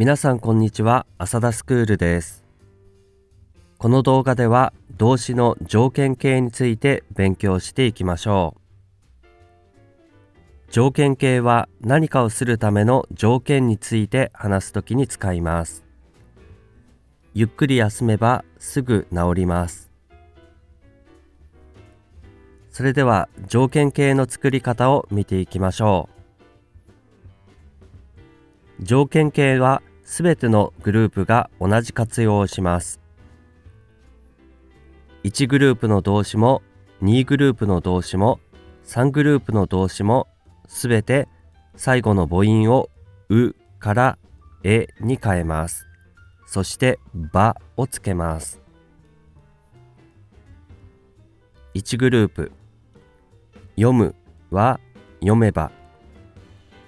皆さんこんにちは。浅田スクールです。この動画では動詞の条件形について勉強していきましょう。条件形は何かをするための条件について話すときに使います。ゆっくり休めばすぐ治ります。それでは条件形の作り方を見ていきましょう。条件形はすべてのグループが同じ活用をします1グループの動詞も2グループの動詞も3グループの動詞もすべて最後の母音をうからえに変えます。そしてばをつけます。1グループ読むは読めば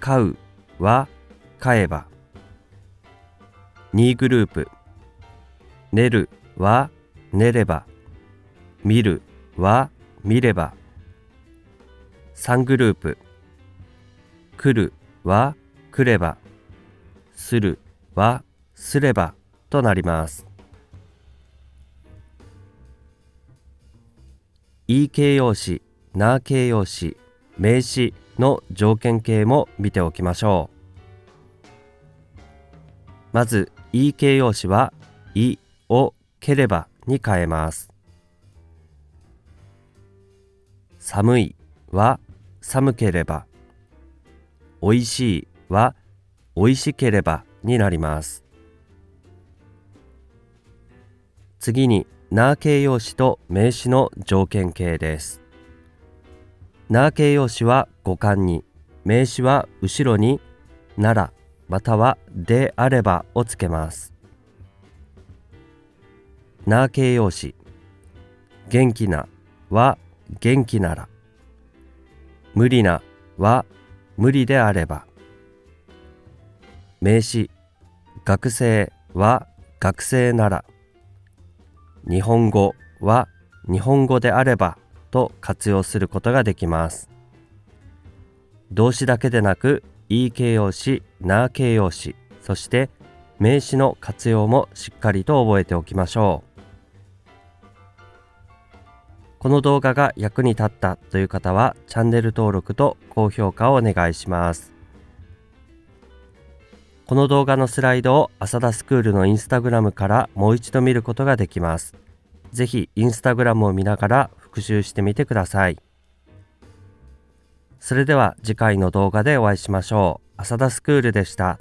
飼うは飼えば2グループ。寝るは寝れば。見るは見れば。3グループ。来るは来れば。するはすれば。となります。いい形容詞な形容詞名詞の条件形も見ておきましょう。まずいい形容詞は「い」を「ければ」に変えます寒いは寒ければ、美味しいは美味しければになります。次に、な形容詞と名詞の条件形です。な形容詞は五感に、名詞は後ろにならまたはであればをつけます。な形容詞。元気なは元気なら。無理なは無理であれば。名詞。学生は学生なら。日本語は日本語であれば。と活用することができます。動詞だけでなくい形容詞な形容詞そして名詞の活用もしっかりと覚えておきましょうこの動画が役に立ったという方はチャンネル登録と高評価をお願いします。この動画のスライドを浅田スクールのインスタグラムからもう一度見ることができます。ぜひインスタグラムを見ながら復習してみてください。それでは次回の動画でお会いしましょう。浅田スクールでした。